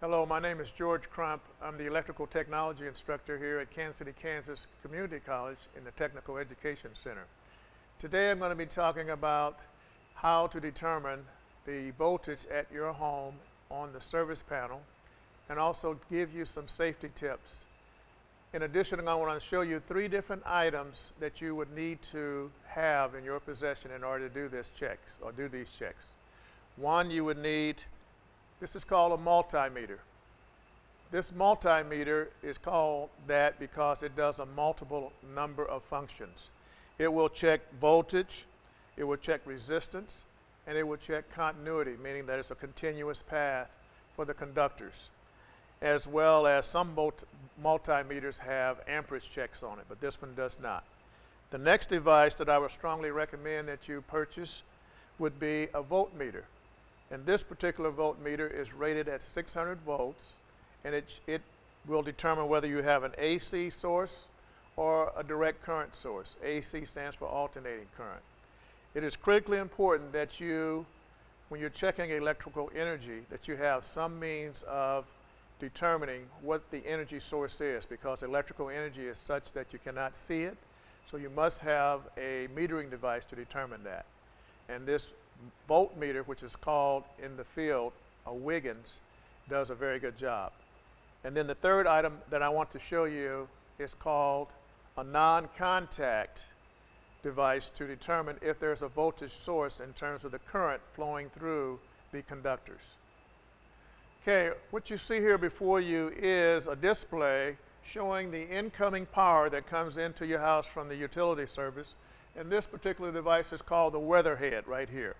Hello, my name is George Crump. I'm the electrical technology instructor here at Kansas City, Kansas Community College in the Technical Education Center. Today I'm going to be talking about how to determine the voltage at your home on the service panel and also give you some safety tips. In addition, I want to show you three different items that you would need to have in your possession in order to do this checks or do these checks. One, you would need, this is called a multimeter. This multimeter is called that because it does a multiple number of functions. It will check voltage, it will check resistance, and it will check continuity, meaning that it's a continuous path for the conductors as well as some multimeters have amperage checks on it, but this one does not. The next device that I would strongly recommend that you purchase would be a voltmeter. And this particular voltmeter is rated at 600 volts, and it, it will determine whether you have an AC source or a direct current source. AC stands for alternating current. It is critically important that you, when you're checking electrical energy, that you have some means of determining what the energy source is because electrical energy is such that you cannot see it. So you must have a metering device to determine that. And this voltmeter, which is called in the field a Wiggins, does a very good job. And then the third item that I want to show you is called a non-contact device to determine if there's a voltage source in terms of the current flowing through the conductors. Okay, what you see here before you is a display showing the incoming power that comes into your house from the utility service. And this particular device is called the weatherhead right here.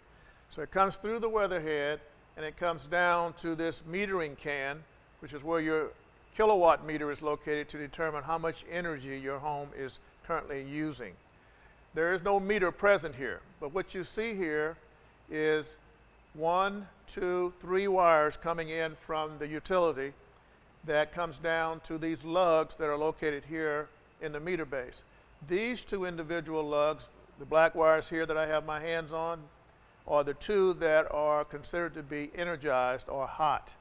So it comes through the weatherhead and it comes down to this metering can, which is where your kilowatt meter is located to determine how much energy your home is currently using. There is no meter present here, but what you see here is one, two, three wires coming in from the utility that comes down to these lugs that are located here in the meter base. These two individual lugs, the black wires here that I have my hands on, are the two that are considered to be energized or hot.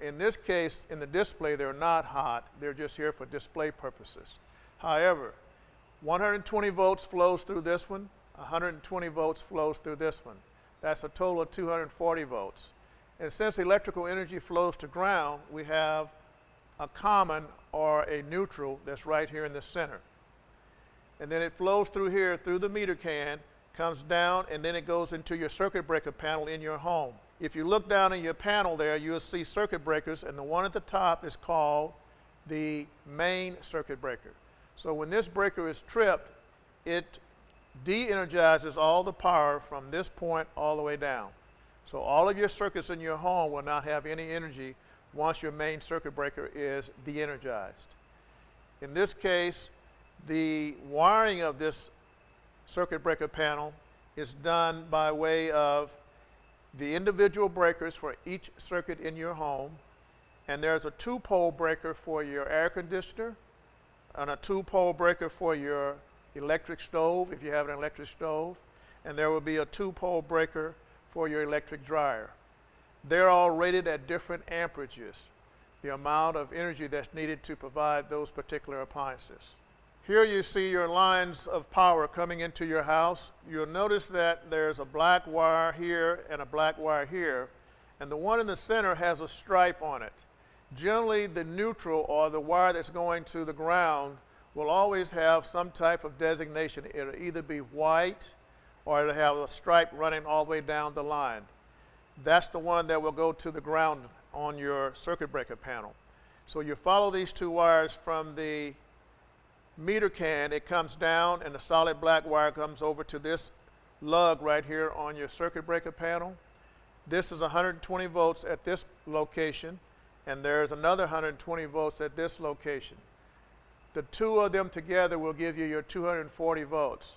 In this case, in the display, they're not hot. They're just here for display purposes. However, 120 volts flows through this one, 120 volts flows through this one. That's a total of 240 volts. And since electrical energy flows to ground, we have a common or a neutral that's right here in the center. And then it flows through here, through the meter can, comes down, and then it goes into your circuit breaker panel in your home. If you look down in your panel there, you'll see circuit breakers, and the one at the top is called the main circuit breaker. So when this breaker is tripped, it de-energizes all the power from this point all the way down. So all of your circuits in your home will not have any energy once your main circuit breaker is de-energized. In this case, the wiring of this circuit breaker panel is done by way of the individual breakers for each circuit in your home, and there's a two-pole breaker for your air conditioner, and a two-pole breaker for your electric stove if you have an electric stove, and there will be a two-pole breaker for your electric dryer. They're all rated at different amperages, the amount of energy that's needed to provide those particular appliances. Here you see your lines of power coming into your house. You'll notice that there's a black wire here and a black wire here, and the one in the center has a stripe on it. Generally, the neutral or the wire that's going to the ground will always have some type of designation. It'll either be white or it'll have a stripe running all the way down the line. That's the one that will go to the ground on your circuit breaker panel. So you follow these two wires from the meter can, it comes down and the solid black wire comes over to this lug right here on your circuit breaker panel. This is 120 volts at this location and there's another 120 volts at this location. The two of them together will give you your 240 volts.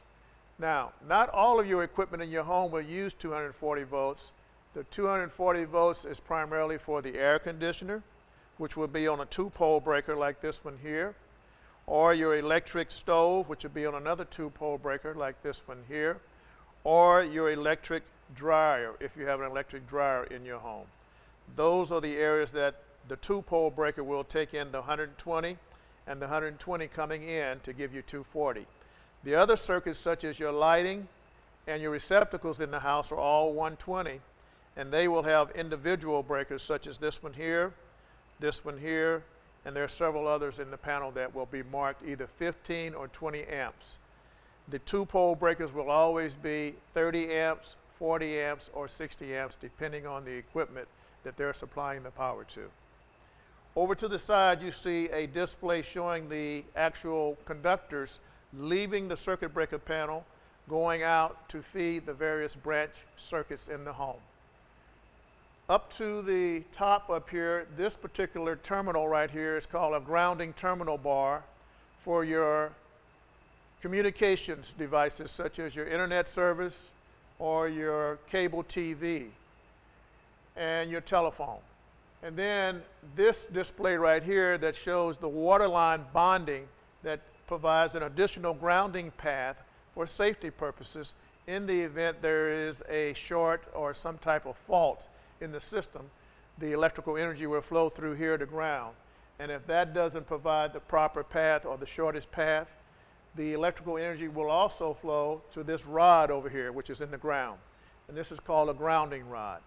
Now, not all of your equipment in your home will use 240 volts. The 240 volts is primarily for the air conditioner, which will be on a two-pole breaker like this one here, or your electric stove, which would be on another two-pole breaker like this one here, or your electric dryer, if you have an electric dryer in your home. Those are the areas that the two-pole breaker will take in the 120 and the 120 coming in to give you 240. The other circuits such as your lighting and your receptacles in the house are all 120 and they will have individual breakers such as this one here, this one here, and there are several others in the panel that will be marked either 15 or 20 amps. The two-pole breakers will always be 30 amps, 40 amps, or 60 amps depending on the equipment that they're supplying the power to. Over to the side you see a display showing the actual conductors leaving the circuit breaker panel going out to feed the various branch circuits in the home. Up to the top up here, this particular terminal right here is called a grounding terminal bar for your communications devices such as your internet service or your cable TV and your telephone. And then this display right here that shows the waterline bonding that provides an additional grounding path for safety purposes in the event there is a short or some type of fault in the system, the electrical energy will flow through here to ground. And if that doesn't provide the proper path or the shortest path, the electrical energy will also flow to this rod over here, which is in the ground. And this is called a grounding rod.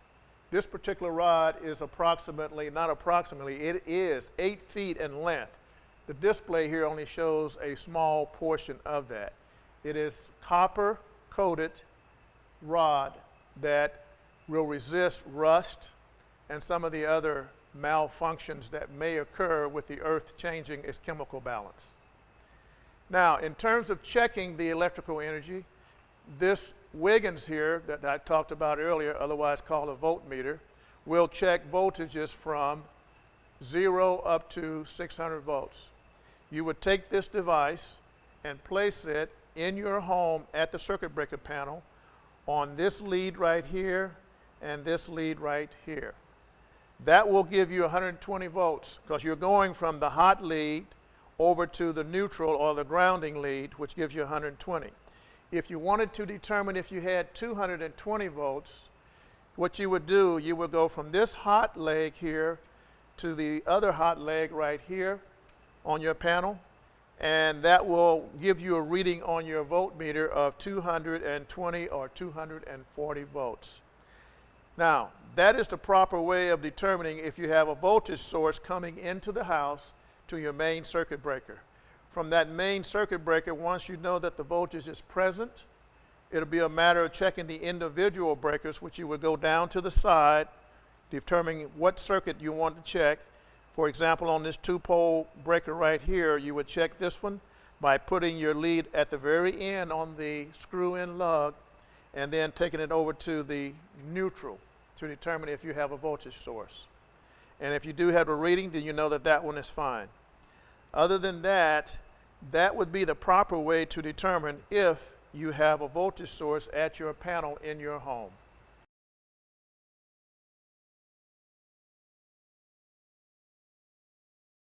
This particular rod is approximately, not approximately, it is eight feet in length. The display here only shows a small portion of that. It is copper coated rod that will resist rust and some of the other malfunctions that may occur with the earth changing its chemical balance. Now, in terms of checking the electrical energy, this Wiggins here that I talked about earlier, otherwise called a voltmeter, will check voltages from zero up to 600 volts. You would take this device and place it in your home at the circuit breaker panel on this lead right here and this lead right here. That will give you 120 volts because you're going from the hot lead over to the neutral or the grounding lead, which gives you 120. If you wanted to determine if you had 220 volts, what you would do, you would go from this hot leg here to the other hot leg right here on your panel, and that will give you a reading on your voltmeter of 220 or 240 volts. Now, that is the proper way of determining if you have a voltage source coming into the house to your main circuit breaker. From that main circuit breaker, once you know that the voltage is present, it'll be a matter of checking the individual breakers, which you would go down to the side, determining what circuit you want to check. For example, on this two-pole breaker right here, you would check this one by putting your lead at the very end on the screw-in lug and then taking it over to the neutral to determine if you have a voltage source. And if you do have a reading, then you know that that one is fine. Other than that, that would be the proper way to determine if you have a voltage source at your panel in your home.